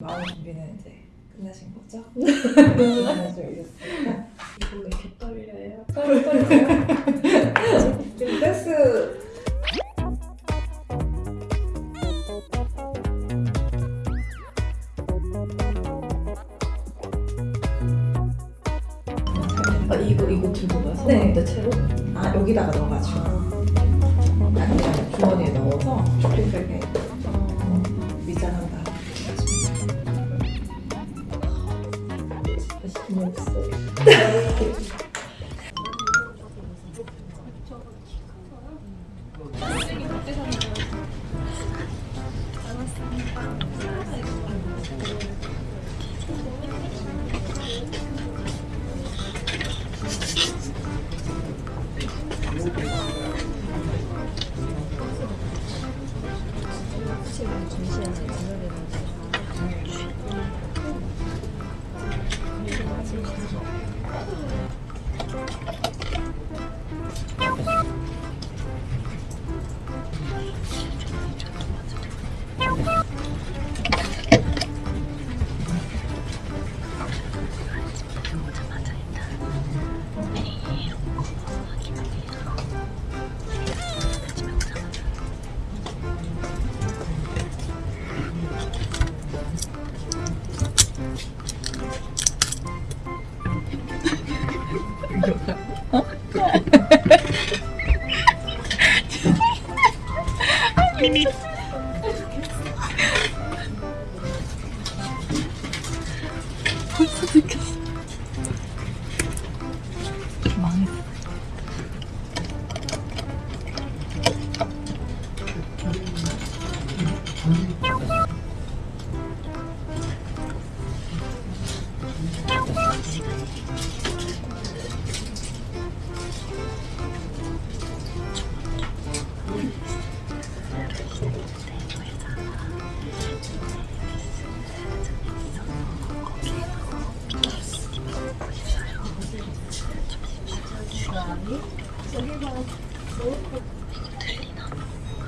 마음 준비는 이제 끝나신 거죠? 네. 이거 왜 이렇게 떨려요? 지금 댄스 아 이거 이거 들고 가서 네. 내 채로? 아 여기다가 넣어가지고 아니 아니 주머니에 넣어서 촉촉하게 다시 돈 없어. 벌써 느꼈어. 망했어.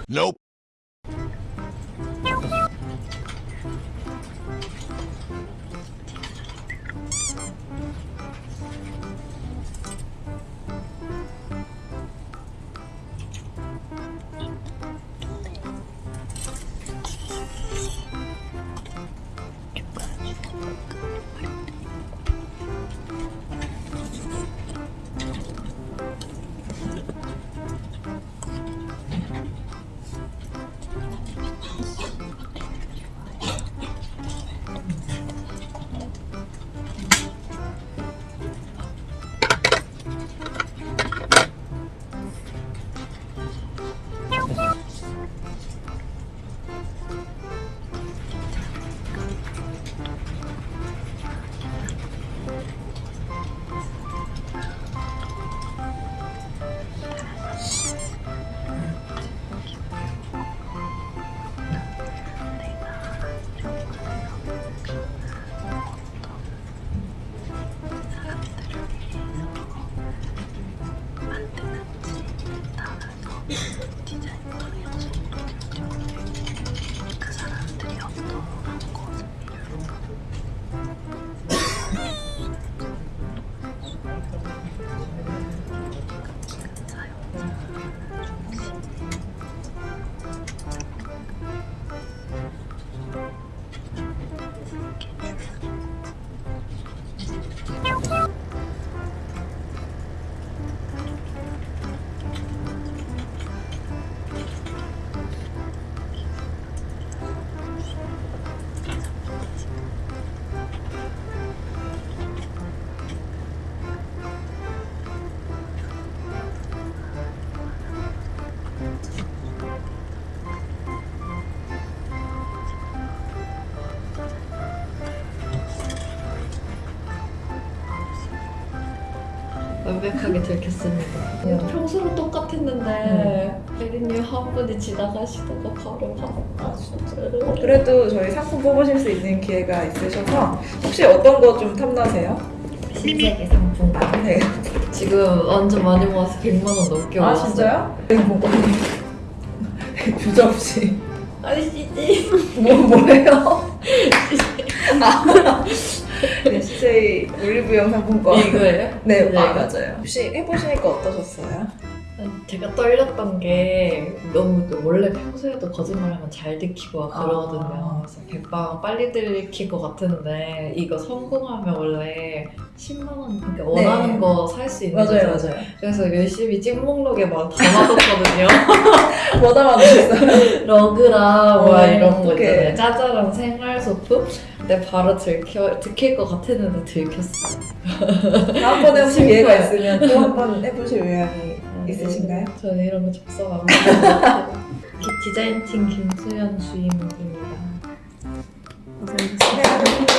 Nope. 我听见 완벽하게 들켰습니다. 네. 평소랑 똑같았는데 혜린님 한 분이 지나가시다가 바로 가. 아, 진짜로. 그래도 저희 상품 뽑으실 수 있는 기회가 있으셔서 혹시 어떤 거 좀 탐나세요? 신세계 상품권. 네. 지금 완전 많이 모아서 100만 원 넘게 아 모았어요. 진짜요? 네, 주저없이 아니 씨지. 뭐 뭐예요? 네, CJ 올리브영 상품권. 이거예요? 네, 네, 아. 맞아요. 혹시 해보시니까 어떠셨어요? 제가 떨렸던 게 너무 원래 평소에도 거짓말하면 잘 들키고 막 아. 그러거든요. 그래서 백방 빨리 들킬 것 같은데 이거 성공하면 원래 10만 원 그러니까 원하는 거살 수 있는 거잖아요. 네. 맞아요. 그래서 열심히 찐목록에 막 담아뒀거든요. 뭐 담아주셨어요? 러그랑 뭐 어, 이런 거. 있잖아요. 짜잘한 생활 소품. 근데 바로 들켜 들킬 것 같았는데 들켰어요. 다음번에 혹시. 기회가 있으면 또 한 번 해보실 의향이 있으신가요? 저는 이런 거 접속 안 해요. 디자인팀 김수현 주임입니다. 고생하셨습니다.